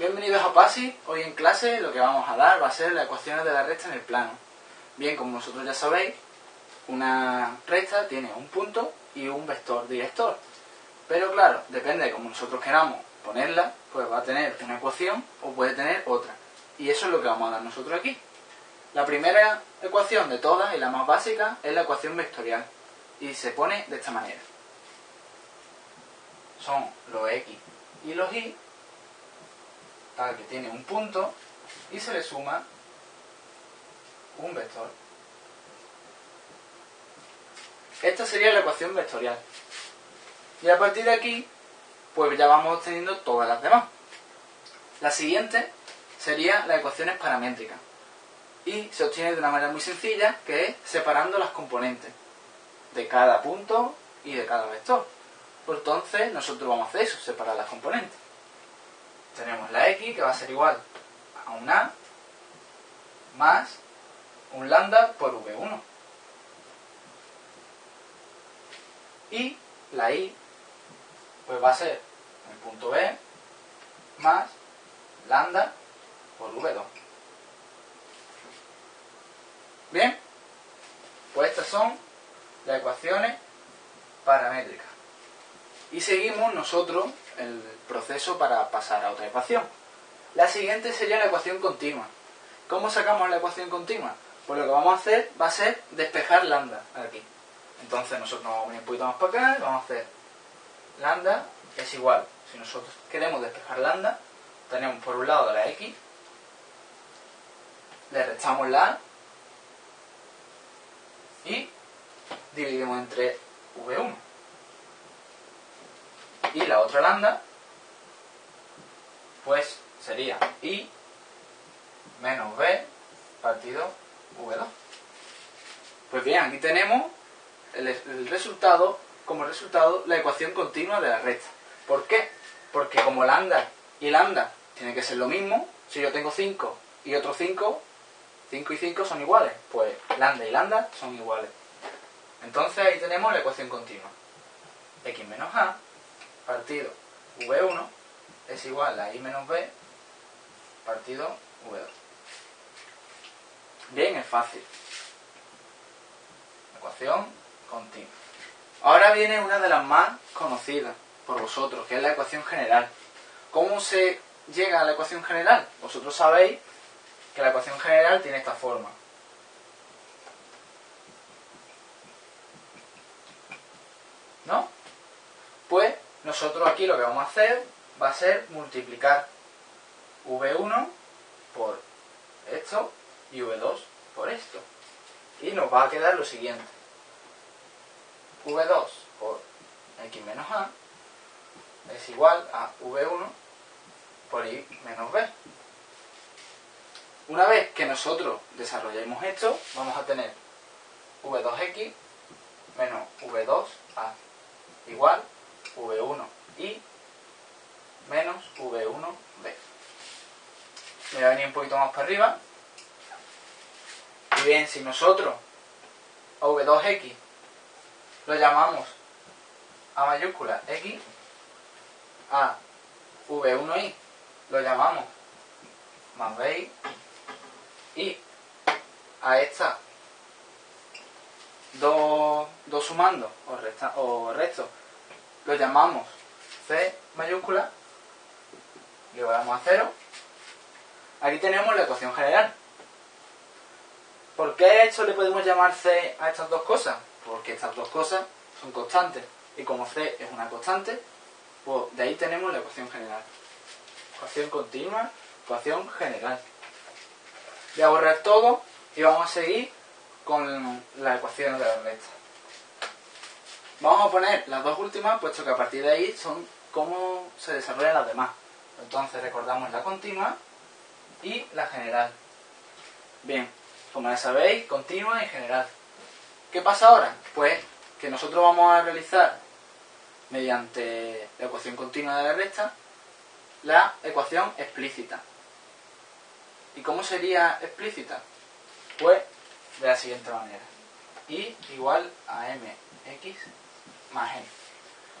Bienvenidos a PASI. Hoy en clase lo que vamos a dar va a ser las ecuaciones de la recta en el plano. Bien, como vosotros ya sabéis, una recta tiene un punto y un vector director. Pero claro, depende de cómo nosotros queramos ponerla, pues va a tener una ecuación o puede tener otra. Y eso es lo que vamos a dar nosotros aquí. La primera ecuación de todas y la más básica es la ecuación vectorial. Y se pone de esta manera. Son los x y los y, que tiene un punto, y se le suma un vector. Esta sería la ecuación vectorial. Y a partir de aquí, pues ya vamos obteniendo todas las demás. La siguiente sería las ecuaciones paramétricas. Y se obtiene de una manera muy sencilla, que es separando las componentes de cada punto y de cada vector. Pues entonces nosotros vamos a hacer eso, separar las componentes. Tenemos la x que va a ser igual a un a más un lambda por v1. Y la y pues va a ser el punto b más lambda por v2. Bien, pues estas son las ecuaciones paramétricas. Y seguimos nosotros el proceso para pasar a otra ecuación. La siguiente sería la ecuación continua. ¿Cómo sacamos la ecuación continua? Pues lo que vamos a hacer va a ser despejar lambda aquí. Entonces nosotros nos vamos a un poquito más para acá y vamos a hacer lambda es igual. Si nosotros queremos despejar lambda, tenemos por un lado la x, le restamos la y dividimos entre v1. Y la otra lambda, pues sería i menos b partido v2. Pues bien, aquí tenemos el, resultado, como resultado, la ecuación continua de la recta. ¿Por qué? Porque como lambda y lambda tienen que ser lo mismo, si yo tengo 5 y otro 5, 5 y 5 son iguales, pues lambda y lambda son iguales. Entonces ahí tenemos la ecuación continua. x menos a partido v1 es igual a i menos b partido v2. Bien, es fácil. Ecuación continua. Ahora viene una de las más conocidas por vosotros, que es la ecuación general. ¿Cómo se llega a la ecuación general? Vosotros sabéis que la ecuación general tiene esta forma. ¿No? Pues nosotros aquí lo que vamos a hacer va a ser multiplicar v1 por esto y v2 por esto. Y nos va a quedar lo siguiente. v2 por x menos a es igual a v1 por i menos b. Una vez que nosotros desarrollemos esto, vamos a tener v2x menos v2a igual v1i menos v1b. Me voy a venir un poquito más para arriba. Y bien, si nosotros a v2x lo llamamos a mayúscula x, a v1i lo llamamos más bi y a esta dos, dos sumando o, resta, o resto lo llamamos c mayúscula lo damos a cero aquí tenemos la ecuación general ¿por qué a esto le podemos llamar c a estas dos cosas? porque estas dos cosas son constantes y como c es una constante pues de ahí tenemos la ecuación general ecuación continua, ecuación general voy a borrar todo y vamos a seguir con la ecuación de la recta. Vamos a poner las dos últimas, puesto que a partir de ahí son cómo se desarrollan las demás. Entonces recordamos la continua y la general. Bien, como ya sabéis, continua y general. ¿Qué pasa ahora? Pues que nosotros vamos a realizar mediante la ecuación continua de la recta la ecuación explícita. ¿Y cómo sería explícita? Pues de la siguiente manera. Y igual a mx más.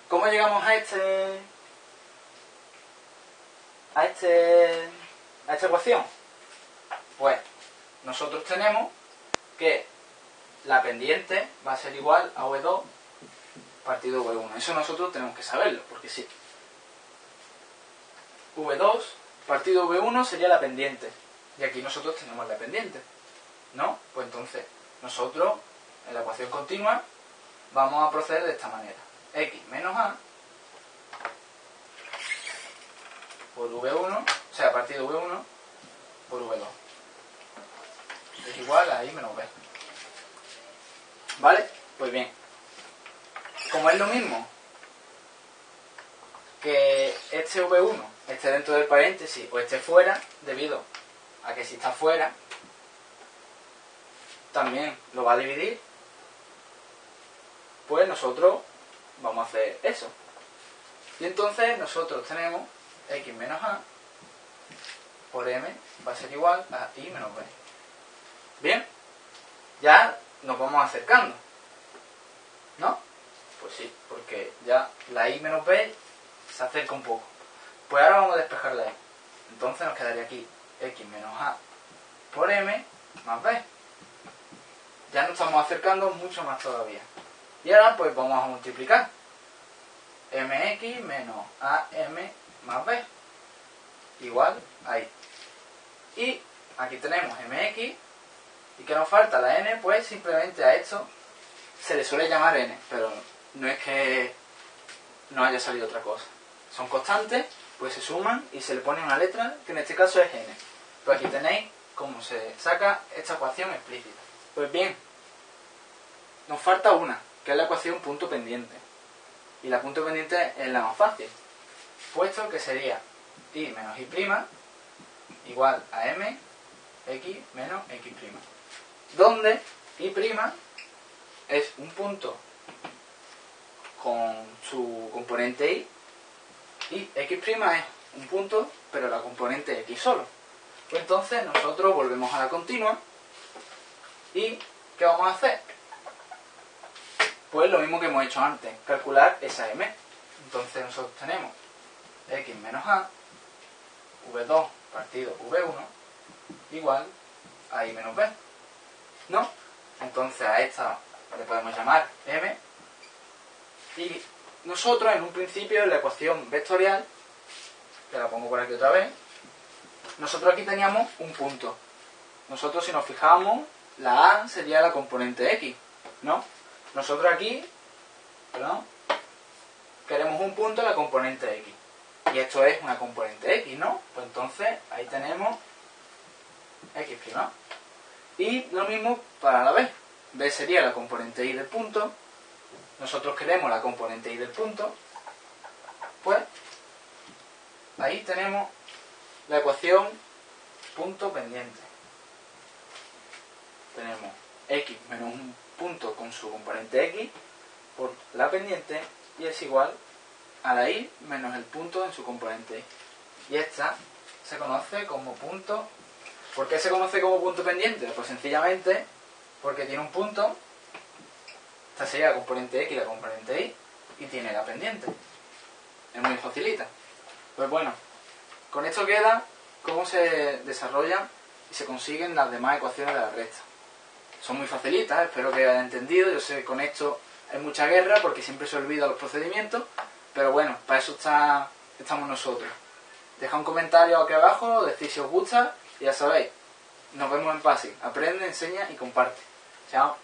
¿Cómo llegamos a este a, este, a esta ecuación? Pues nosotros tenemos que la pendiente va a ser igual a V2 partido V1. Eso nosotros tenemos que saberlo, porque sí. V2 partido V1 sería la pendiente. Y aquí nosotros tenemos la pendiente. ¿No? Pues entonces, nosotros, en la ecuación continua, vamos a proceder de esta manera. X menos A por V1, o sea, partido V1 por V2. Es igual a I menos B. ¿Vale? Pues bien. Como es lo mismo que este V1 esté dentro del paréntesis o esté fuera, debido a que si está fuera, también lo va a dividir, pues nosotros vamos a hacer eso. Y entonces nosotros tenemos x menos a por m va a ser igual a i menos b. Bien, ya nos vamos acercando. ¿No? Pues sí, porque ya la i menos b se acerca un poco. Pues ahora vamos a despejar la i. Entonces nos quedaría aquí x menos a por m más b. Ya nos estamos acercando mucho más todavía. Y ahora pues vamos a multiplicar. mx menos am más b igual a i. Y aquí tenemos mx y que nos falta la n, pues simplemente a esto se le suele llamar n, pero no es que no haya salido otra cosa. Son constantes, pues se suman y se le pone una letra, que en este caso es n. Pues aquí tenéis cómo se saca esta ecuación explícita. Pues bien, nos falta una, la ecuación punto pendiente. Y la punto pendiente es la más fácil, puesto que sería i menos i' igual a m x menos x' donde I' es un punto con su componente Y y X' es un punto, pero la componente X solo. Pues entonces nosotros volvemos a la continua y ¿qué vamos a hacer? Pues lo mismo que hemos hecho antes, calcular esa M. Entonces nosotros tenemos X menos A, V2 partido V1 igual a I menos B. ¿no? Entonces a esta le podemos llamar m. Y nosotros en un principio en la ecuación vectorial, que la pongo por aquí otra vez, nosotros aquí teníamos un punto. Nosotros si nos fijamos, la A sería la componente X, ¿no? Nosotros aquí, queremos un punto en la componente X. Y esto es una componente X, ¿no? Pues entonces ahí tenemos X'. Y lo mismo para la B. B sería la componente Y del punto. Nosotros queremos la componente Y del punto. Pues ahí tenemos la ecuación punto pendiente. Tenemos x menos un punto su componente x por la pendiente y es igual a la y menos el punto en su componente y. Esta se conoce como punto ¿Por qué se conoce como punto pendiente? Pues sencillamente porque tiene un punto, esta sería la componente X y la componente Y, y tiene la pendiente. Es muy facilita. Pues bueno, con esto queda cómo se desarrollan y se consiguen las demás ecuaciones de la recta. Son muy facilitas, espero que hayan entendido. Yo sé que con esto hay mucha guerra porque siempre se olvida los procedimientos, pero bueno, para eso está, estamos nosotros. Deja un comentario aquí abajo, decir si os gusta ya sabéis, nos vemos en PASI. Aprende, enseña y comparte. Chao.